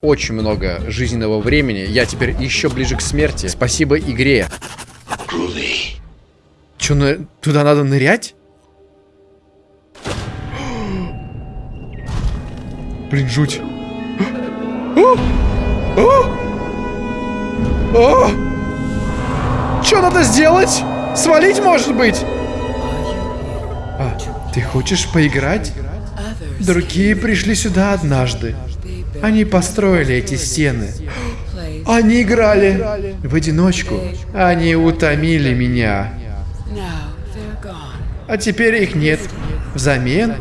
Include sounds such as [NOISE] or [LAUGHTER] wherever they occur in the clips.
очень много жизненного времени. Я теперь еще ближе к смерти. Спасибо игре. Че, на... туда надо нырять? Блин, жуть. Что надо сделать? Свалить, может быть? А, ты хочешь поиграть? Другие пришли сюда однажды. Они построили эти стены. Они играли в одиночку. Они утомили меня. А теперь их нет. Взамен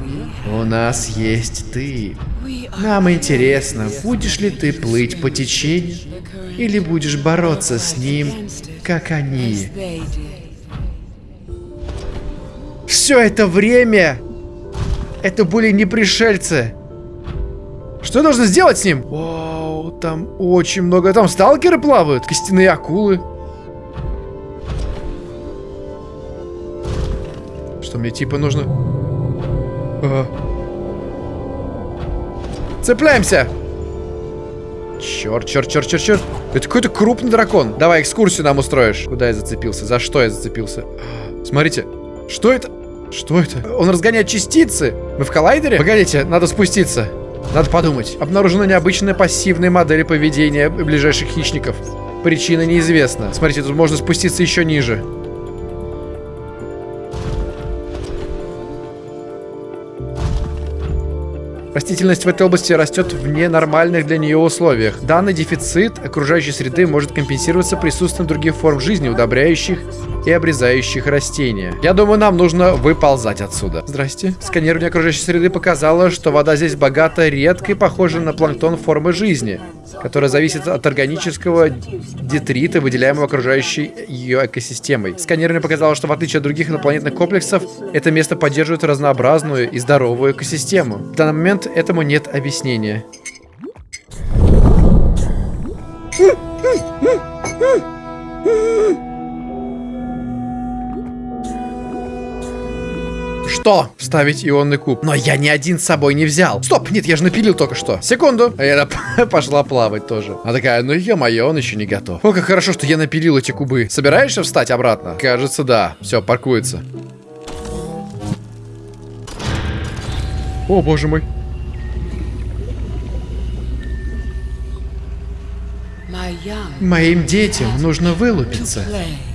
у нас есть ты. Нам интересно, будешь ли ты плыть по течению или будешь бороться с ним, как они. Все это время это были не пришельцы. Что я должен сделать с ним? Вау, там очень много. Там сталкеры плавают, костяные акулы. Что мне типа нужно? Ага. Цепляемся! Черт, черт, черт, черт, черт. Это какой-то крупный дракон. Давай экскурсию нам устроишь. Куда я зацепился? За что я зацепился? Смотрите. Что это? Что это? Он разгоняет частицы. Мы в коллайдере? Погодите, надо спуститься. Надо подумать. Обнаружена необычная пассивная модель поведения ближайших хищников. Причина неизвестна. Смотрите, тут можно спуститься еще ниже. Растительность в этой области растет в ненормальных для нее условиях. Данный дефицит окружающей среды может компенсироваться присутствием других форм жизни, удобряющих и обрезающих растения. Я думаю, нам нужно выползать отсюда. Здрасте. Сканирование окружающей среды показало, что вода здесь богата редкой, похожей на планктон формы жизни, которая зависит от органического детрита, выделяемого окружающей ее экосистемой. Сканирование показало, что в отличие от других инопланетных комплексов, это место поддерживает разнообразную и здоровую экосистему. В данный момент этому нет объяснения. Что? Вставить ионный куб. Но я ни один с собой не взял. Стоп, нет, я же напилил только что. Секунду. А я [LAUGHS] пошла плавать тоже. Она такая, ну ё-моё, он еще не готов. О, как хорошо, что я напилил эти кубы. Собираешься встать обратно? Кажется, да. Все, паркуется. О, боже мой. Моим детям нужно вылупиться.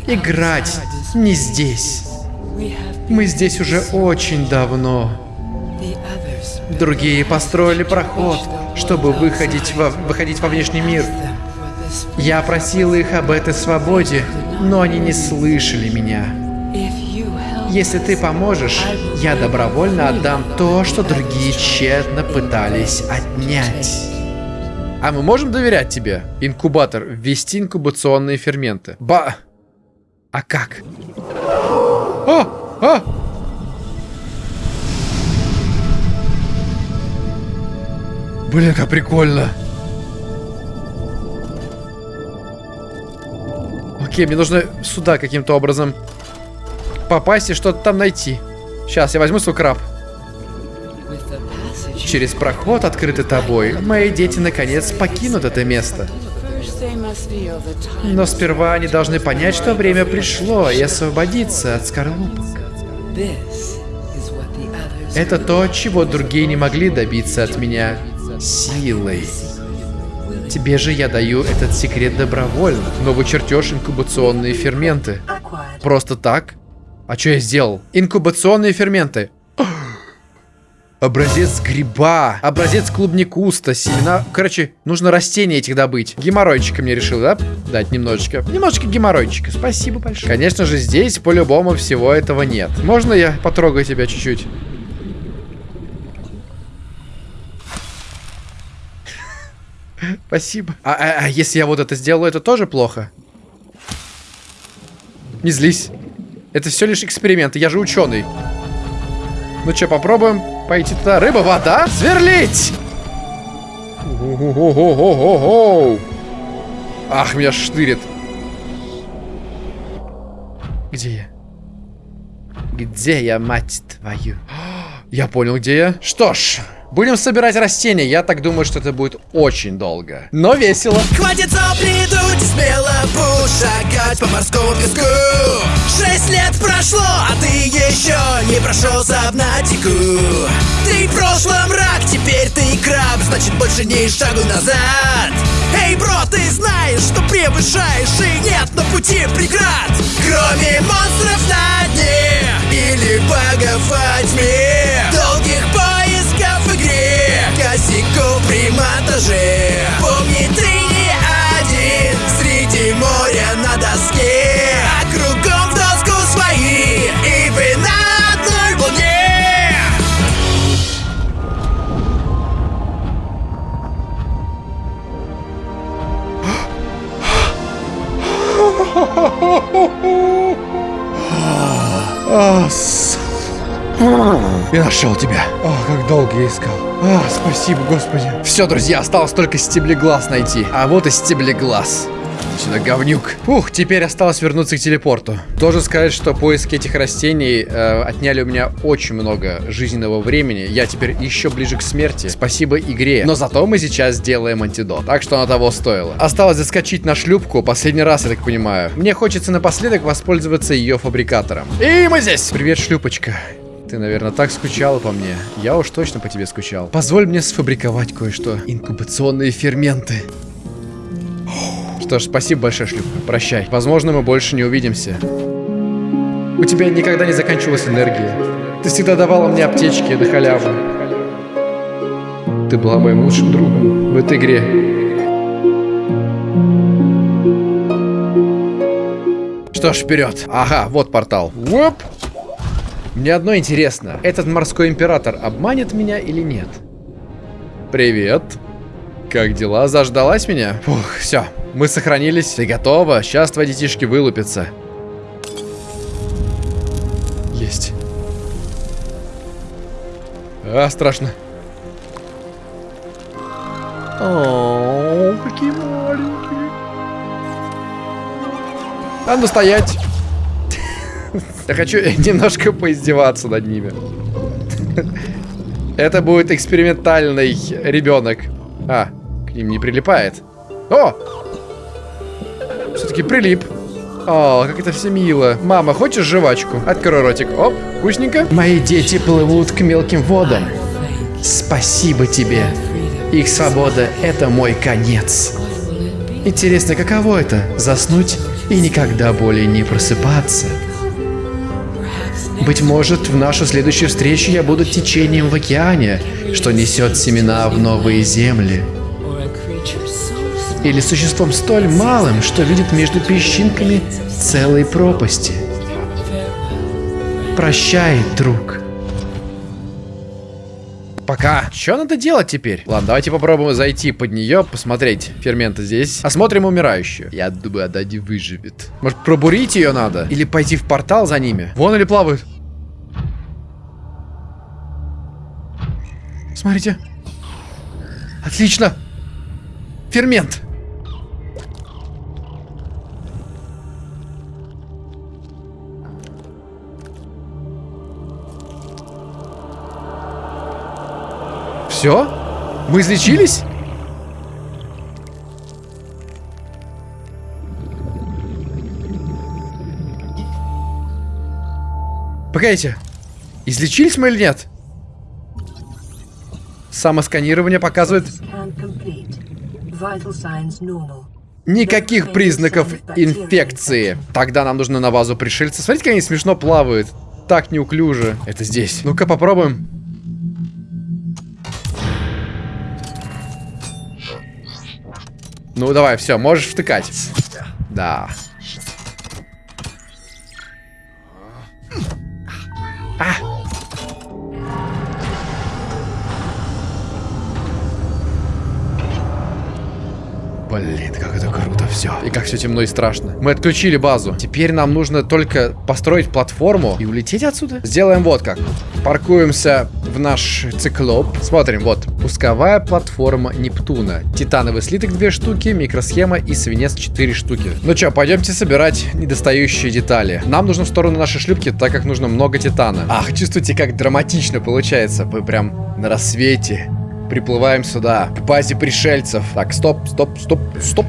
Играть не здесь. Мы здесь уже очень давно. Другие построили проход, чтобы выходить во, выходить во внешний мир. Я просил их об этой свободе, но они не слышали меня. Если ты поможешь, я добровольно отдам то, что другие тщетно пытались отнять. А мы можем доверять тебе? Инкубатор. Ввести инкубационные ферменты. Ба... А как? А! А! Блин, как прикольно. Окей, мне нужно сюда каким-то образом попасть и что-то там найти. Сейчас, я возьму свой краб. Через проход, открытый тобой, мои дети наконец покинут это место. Но сперва они должны понять, что время пришло, и освободиться от скорлупок. Это то, чего другие не могли добиться от меня силой. Тебе же я даю этот секрет добровольно. Новый чертеж инкубационные ферменты. Просто так? А что я сделал? Инкубационные ферменты. Образец гриба. Образец клубникуста. Семена... Короче, нужно растения этих добыть. Геморройчика мне решил, да? Дать немножечко. Немножечко геморройчика. Спасибо большое. Конечно же, здесь по-любому всего этого нет. Можно я потрогаю тебя чуть-чуть? [LAUGHS] Спасибо. А, а, а если я вот это сделаю, это тоже плохо? Не злись. Это все лишь эксперимент. Я же ученый. Ну что, попробуем пойти туда. Рыба, вода, сверлить! Ах, меня штырит. Где я? Где я, мать твою? Я понял, где я. Что ж, Будем собирать растения. Я так думаю, что это будет очень долго. Но весело. Хватит сопли дуть, смело шагать по морскому песку Шесть лет прошло, а ты еще не прошел сабнатику Ты в прошлом рак, теперь ты краб, значит больше не шагу назад Эй, бро, ты знаешь, что превышаешь и нет на пути преград Кроме монстров на дне или богов во тьме монтаже Помни, ты не один. Среди моря на доске. А кругом в доску свои, и вы на одной волне. Я нашел тебя. О, как долго я искал. А, спасибо, господи. Все, друзья, осталось только стеблеглаз найти. А вот и стеблеглаз. Сюда, говнюк. Ух, теперь осталось вернуться к телепорту. Должен сказать, что поиски этих растений э, отняли у меня очень много жизненного времени. Я теперь еще ближе к смерти. Спасибо игре. Но зато мы сейчас сделаем антидот. Так что оно того стоило. Осталось заскочить на шлюпку. Последний раз, я так понимаю. Мне хочется напоследок воспользоваться ее фабрикатором. И мы здесь. Привет, шлюпочка. Ты, наверное, так скучала по мне. Я уж точно по тебе скучал. Позволь мне сфабриковать кое-что. Инкубационные ферменты. Что ж, спасибо большое, шлюпка. Прощай. Возможно, мы больше не увидимся. У тебя никогда не заканчивалась энергия. Ты всегда давала мне аптечки на халяву. Ты была моим лучшим другом в этой игре. Что ж, вперед. Ага, вот портал. Уоп. Мне одно интересно. Этот морской император обманет меня или нет? Привет. Как дела? Заждалась меня? Фух, все. Мы сохранились. Ты готова? Сейчас твои детишки вылупятся. Есть. А, страшно. О, какие маленькие. Ну стоять. Я хочу [LAUGHS] немножко поиздеваться над ними. Это будет экспериментальный ребенок. А, к ним не прилипает. О! Все-таки прилип. О, как это все мило. Мама, хочешь жвачку? Открой ротик. Оп, вкусненько. Мои дети плывут к мелким водам. Спасибо тебе. Их свобода — это мой конец. Интересно, каково это — заснуть и никогда более не просыпаться? Быть может, в нашу следующую встречу я буду течением в океане, что несет семена в новые земли. Или существом столь малым, что видит между песчинками целой пропасти. Прощай, друг. Пока. Что надо делать теперь? Ладно, давайте попробуем зайти под нее, посмотреть ферменты здесь. Осмотрим умирающую. Я думаю, она не выживет. Может, пробурить ее надо? Или пойти в портал за ними? Вон или плавают. Смотрите. Отлично. Фермент. Все? Мы излечились? Погодите. Излечились мы или нет? Самосканирование показывает никаких признаков инфекции. Тогда нам нужно на базу пришельца. Смотрите, как они смешно плавают. Так неуклюже. Это здесь. Ну-ка попробуем. Ну, давай, все, можешь втыкать. Да. А! Блин, как это круто все. И как все темно и страшно. Мы отключили базу. Теперь нам нужно только построить платформу и улететь отсюда. Сделаем вот как. Паркуемся в наш циклоп. Смотрим, вот. Пусковая платформа Нептуна. Титановый слиток 2 штуки, микросхема и свинец 4 штуки. Ну что, пойдемте собирать недостающие детали. Нам нужно в сторону нашей шлюпки, так как нужно много титана. Ах, чувствуете, как драматично получается. Мы прям на рассвете приплываем сюда, к базе пришельцев. Так, стоп, стоп, стоп, стоп.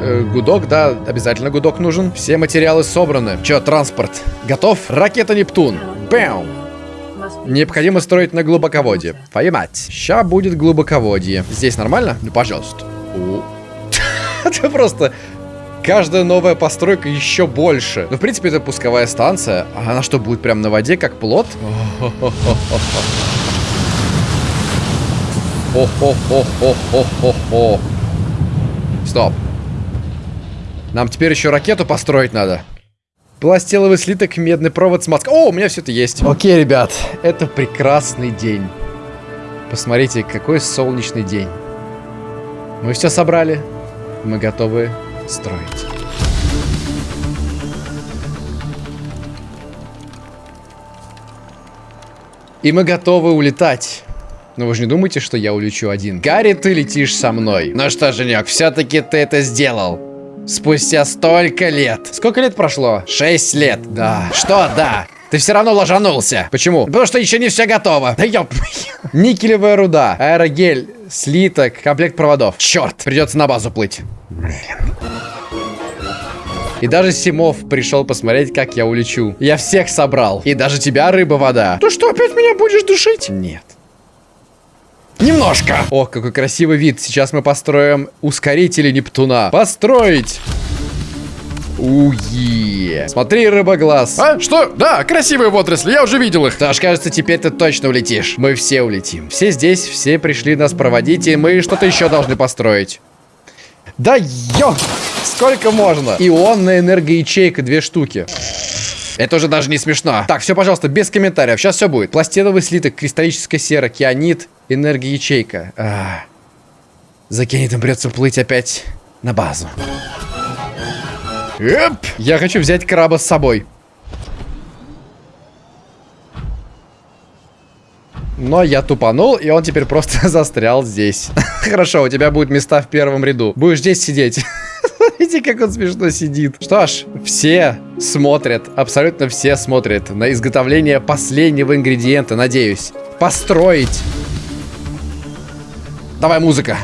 Э, гудок, да, обязательно гудок нужен. Все материалы собраны. Че, транспорт? Готов? Ракета Нептун. Бэм! Необходимо строить на глубоководье. Поймать. Ща будет глубоководье. Здесь нормально? Ну, пожалуйста. [LAUGHS] Это просто... Каждая новая постройка еще больше. Ну, в принципе, это пусковая станция. А она что, будет прям на воде, как плод? [LAUGHS] Хо-хо-хо-хо-хо-хо-хо. Стоп. Нам теперь еще ракету построить надо. Пластиловый слиток, медный провод, смазка. О, у меня все это есть. Окей, ребят, это прекрасный день. Посмотрите, какой солнечный день. Мы все собрали. Мы готовы строить. И мы готовы улетать. Но вы же не думаете, что я улечу один? Гарри, ты летишь со мной. Ну что, Женек, все-таки ты это сделал. Спустя столько лет. Сколько лет прошло? Шесть лет. Да. Что да? Ты все равно ложанулся. Почему? Потому что еще не все готово. Да ёп. Никелевая руда, аэрогель, слиток, комплект проводов. Черт, придется на базу плыть. И даже Симов пришел посмотреть, как я улечу. Я всех собрал. И даже тебя, рыба-вода. Ты что, опять меня будешь душить? Нет. Немножко. Ох, какой красивый вид. Сейчас мы построим ускорители Нептуна. Построить. Уе. Смотри, рыбоглаз. А? Что? Да, красивые водоросли, я уже видел их. Даш, кажется, теперь ты точно улетишь. Мы все улетим. Все здесь, все пришли нас проводить, и мы что-то еще должны построить. Да ё! Сколько можно? Ионная энергоячейка, две штуки. Это уже даже не смешно. Так, все, пожалуйста, без комментариев. Сейчас все будет. Пластиновый слиток, кристаллическая сера, кианит, энергоячейка. А, за кианитом придется плыть опять на базу. Эп! Я хочу взять краба с собой. Но я тупанул, и он теперь просто [LAUGHS] застрял здесь. [LAUGHS] Хорошо, у тебя будут места в первом ряду. Будешь здесь сидеть. [LAUGHS] Смотрите, как он смешно сидит. Что ж, все смотрят, абсолютно все смотрят на изготовление последнего ингредиента, надеюсь. Построить. Давай, музыка.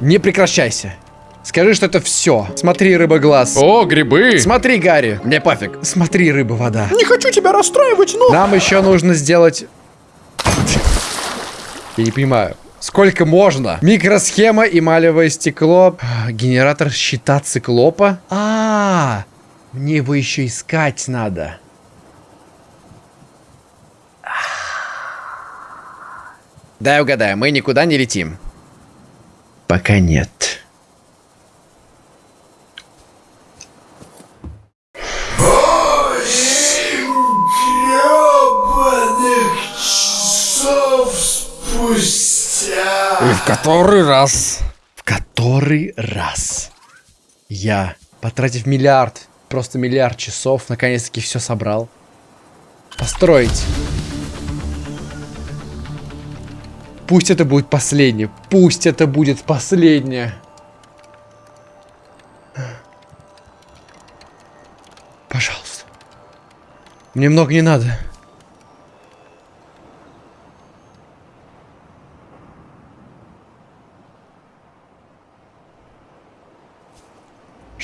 Не прекращайся. Скажи, что это все. Смотри, рыба-глаз. О, грибы. Смотри, Гарри. Мне пофиг. Смотри, рыба-вода. Не хочу тебя расстраивать, но... Нам еще нужно сделать... Я не понимаю. Сколько можно? Микросхема, эмалевое стекло. Генератор щита циклопа. А, -а, а, мне его еще искать надо. Дай угадаю, мы никуда не летим. Пока нет. Который раз? В который раз? Я, потратив миллиард, просто миллиард часов, наконец-таки все собрал. Построить. Пусть это будет последнее. Пусть это будет последнее. Пожалуйста. Мне много не надо.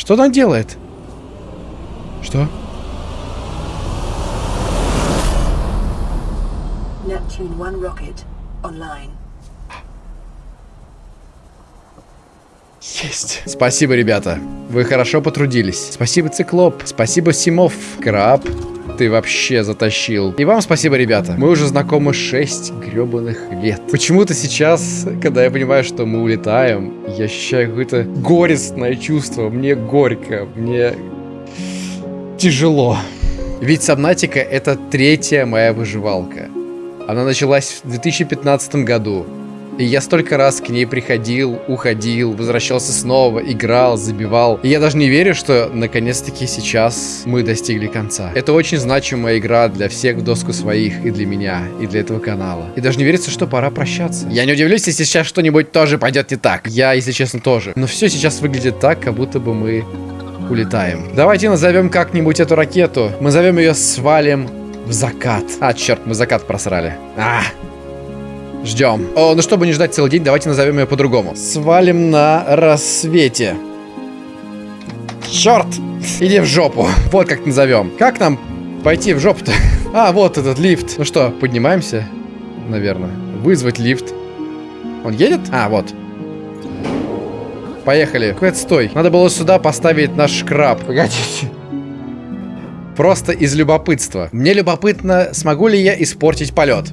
Что она делает? Что? Neptune 1 rocket online. Есть. Спасибо, ребята. Вы хорошо потрудились. Спасибо, Циклоп. Спасибо, Симов. Краб. Ты вообще затащил. И вам спасибо, ребята. Мы уже знакомы 6 гребаных лет. Почему-то сейчас, когда я понимаю, что мы улетаем, я ощущаю какое-то горестное чувство. Мне горько, мне тяжело. Ведь Сабнатика это третья моя выживалка. Она началась в 2015 году. И я столько раз к ней приходил, уходил, возвращался снова, играл, забивал. И я даже не верю, что наконец-таки сейчас мы достигли конца. Это очень значимая игра для всех в доску своих, и для меня, и для этого канала. И даже не верится, что пора прощаться. Я не удивлюсь, если сейчас что-нибудь тоже пойдет не так. Я, если честно, тоже. Но все сейчас выглядит так, как будто бы мы улетаем. Давайте назовем как-нибудь эту ракету. Мы зовем ее «Свалим в закат». А, черт, мы закат просрали. А, Ждем. О, ну чтобы не ждать целый день, давайте назовем ее по-другому. Свалим на рассвете. Черт! Иди в жопу. Вот как назовем. Как нам пойти в жопу-то? [LAUGHS] А, вот этот лифт. Ну что, поднимаемся? Наверное. Вызвать лифт. Он едет? А, вот. Поехали. Какой отстой. Надо было сюда поставить наш краб. Погодите. Просто из любопытства. Мне любопытно, смогу ли я испортить полет.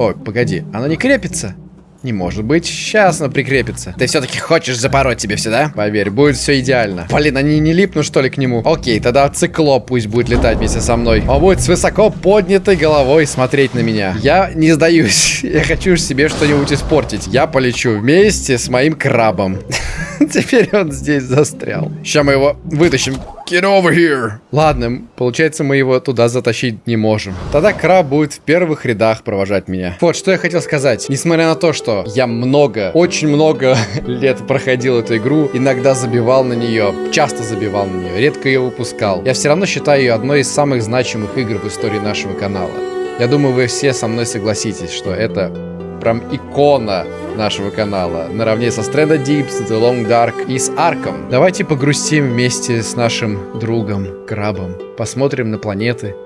Ой, погоди, оно не крепится? Не может быть, сейчас оно прикрепится. Ты все-таки хочешь запороть тебе все, да? Поверь, будет все идеально. Блин, они не липнут, что ли, к нему? Окей, тогда циклоп пусть будет летать вместе со мной. Он будет с высоко поднятой головой смотреть на меня. Я не сдаюсь. [LAUGHS] Я хочу себе что-нибудь испортить. Я полечу вместе с моим крабом. [LAUGHS] [LAUGHS] Теперь он здесь застрял. Сейчас мы его вытащим. Get over here. Ладно, получается, мы его туда затащить не можем. Тогда краб будет в первых рядах провожать меня. Вот, что я хотел сказать. Несмотря на то, что я много, очень много [LAUGHS] лет проходил эту игру, иногда забивал на нее, часто забивал на нее, редко ее выпускал, я все равно считаю ее одной из самых значимых игр в истории нашего канала. Я думаю, вы все со мной согласитесь, что это прям икона нашего канала, наравне со Stranded Deeps, The Long Dark и с Арком. Давайте погрустим вместе с нашим другом, крабом, посмотрим на планеты,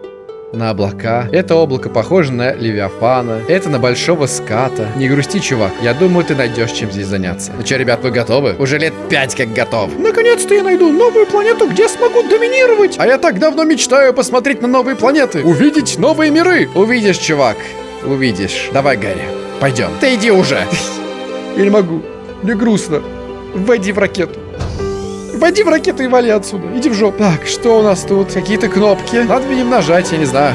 на облака. Это облако похоже на Левиафана. Это на большого ската. Не грусти, чувак. Я думаю, ты найдешь чем здесь заняться. Ну что, ребят, вы готовы? Уже лет пять как готов. Наконец-то я найду новую планету, где смогу доминировать. А я так давно мечтаю посмотреть на новые планеты. Увидеть новые миры. Увидишь, чувак. Увидишь. Давай, Гарри. Пойдем. Ты иди уже. [LAUGHS] Я не могу. Мне грустно. Войди в ракету. Войди в ракету и вали отсюда. Иди в жопу. Так, что у нас тут? Какие-то кнопки. Надо, видимо, нажать, я не знаю.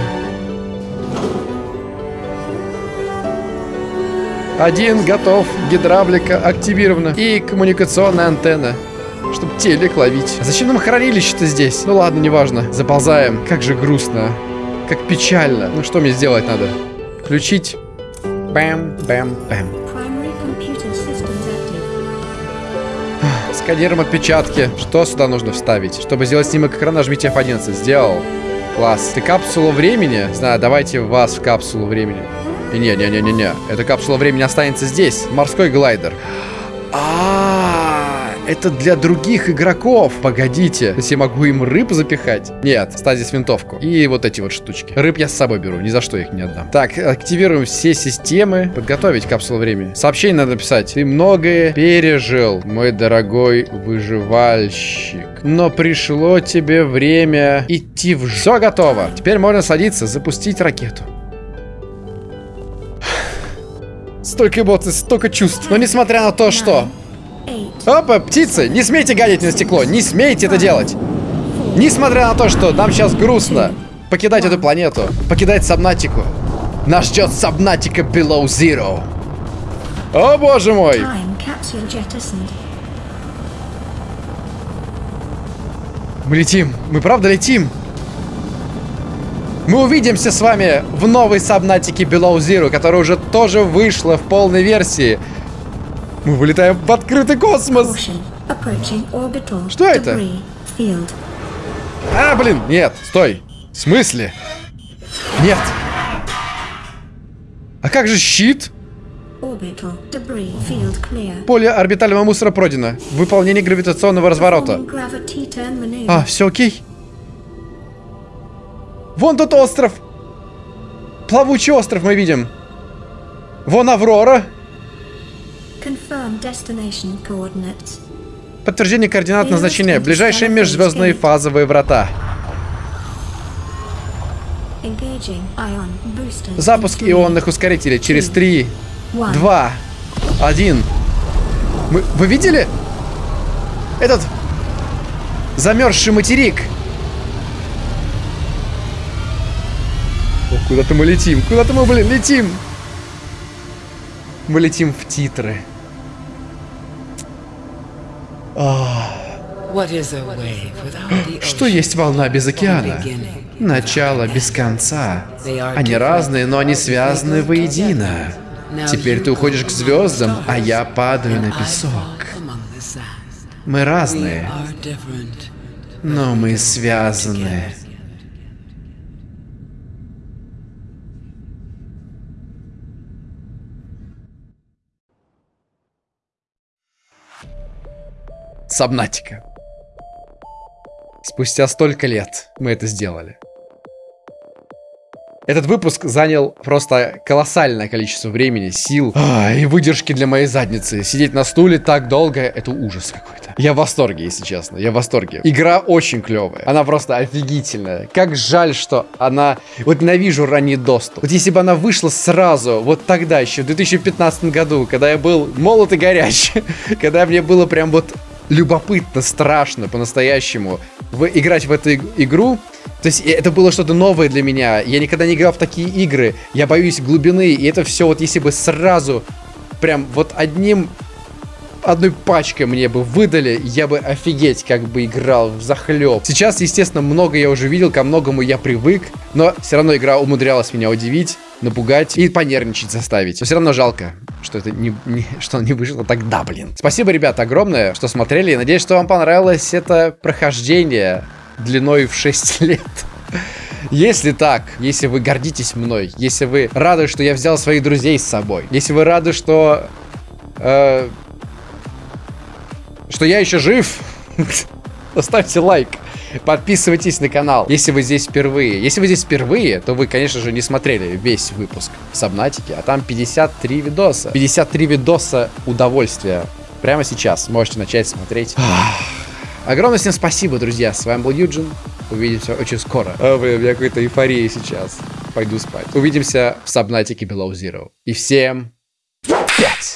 Один готов. Гидравлика активирована. И коммуникационная антенна. Чтобы телек ловить. А зачем нам хранилище-то здесь? Ну ладно, неважно. Заползаем. Как же грустно. Как печально. Ну что мне сделать надо? Включить. Бэм, бэм, бэм. Сканируем отпечатки. Что сюда нужно вставить? Чтобы сделать снимок экрана, нажмите F11. Сделал. Класс. Ты капсулу времени? Знаю, давайте вас в капсулу времени. И не, не, не, не, не. Эта капсула времени останется здесь. Морской глайдер. [GASPS] А, это для других игроков. Погодите. То я могу им рыб запихать? Нет, ставь здесь винтовку. И вот эти вот штучки. Рыб я с собой беру, ни за что их не отдам. Так, активируем все системы. Подготовить капсулу времени. Сообщение надо писать. Ты многое пережил, мой дорогой выживальщик. Но пришло тебе время идти в... Все готово. Теперь можно садиться, запустить ракету. Столько эмоций, столько чувств. Но несмотря на то, что... Опа, птицы, не смейте гадить на стекло, не смейте это делать. Несмотря на то, что нам сейчас грустно покидать эту планету, покидать Сабнатику, нас ждет Сабнатика Below Zero. О боже мой! Мы летим, мы правда летим. Мы увидимся с вами в новой Сабнатике Below Zero, которая уже тоже вышла в полной версии. Мы вылетаем в открытый космос. Что это? А, блин, нет, стой. В смысле? Нет. А как же щит? Поле орбитального мусора пройдено. Выполнение гравитационного разворота. А, все окей. Вон тот остров. Плавучий остров мы видим. Вон Аврора. Подтверждение координат назначения. Ближайшие межзвездные фазовые врата. Запуск ионных ускорителей через 3, one. 2, 1. Мы, вы видели? Этот замерзший материк. О, куда-то мы летим. Куда-то мы, блин, летим. Мы летим в титры. [GASPS] Что есть волна без океана? Начало без конца. Они разные, но они связаны воедино. Теперь ты уходишь к звездам, а я падаю на песок. Мы разные, но мы связаны. Сабнатика. Спустя столько лет мы это сделали. Этот выпуск занял просто колоссальное количество времени, сил а, и выдержки для моей задницы. Сидеть на стуле так долго, это ужас какой-то. Я в восторге, если честно, я в восторге. Игра очень клевая, она просто офигительная. Как жаль, что она... Вот ненавижу ранний доступ. Вот если бы она вышла сразу, вот тогда еще, в 2015 году, когда я был молод и горячий, [LAUGHS] когда мне было прям вот любопытно, страшно по-настоящему играть в эту игру. То есть это было что-то новое для меня. Я никогда не играл в такие игры. Я боюсь глубины. И это все вот если бы сразу прям вот одним одной пачкой мне бы выдали, я бы офигеть как бы играл в захлеб. Сейчас, естественно, много я уже видел, ко многому я привык, но все равно игра умудрялась меня удивить, напугать и понервничать заставить. Но все равно жалко, что это не, не, [LAUGHS] что не вышло тогда, блин. Спасибо, ребята, огромное, что смотрели. Надеюсь, что вам понравилось это прохождение длиной в 6 [LAUGHS] лет. Если так, если вы гордитесь мной, если вы рады, что я взял своих друзей с собой, если вы рады, что... Э, что я еще жив, [LAUGHS] поставьте лайк. Подписывайтесь на канал, если вы здесь впервые. Если вы здесь впервые, то вы, конечно же, не смотрели весь выпуск в Сабнатике, а там 53 видоса. 53 видоса удовольствия. Прямо сейчас можете начать смотреть. Огромное всем спасибо, друзья. С вами был Юджин. Увидимся очень скоро. О, блин, у меня какая-то эйфория сейчас. Пойду спать. Увидимся в Сабнатике Below Zero. И всем!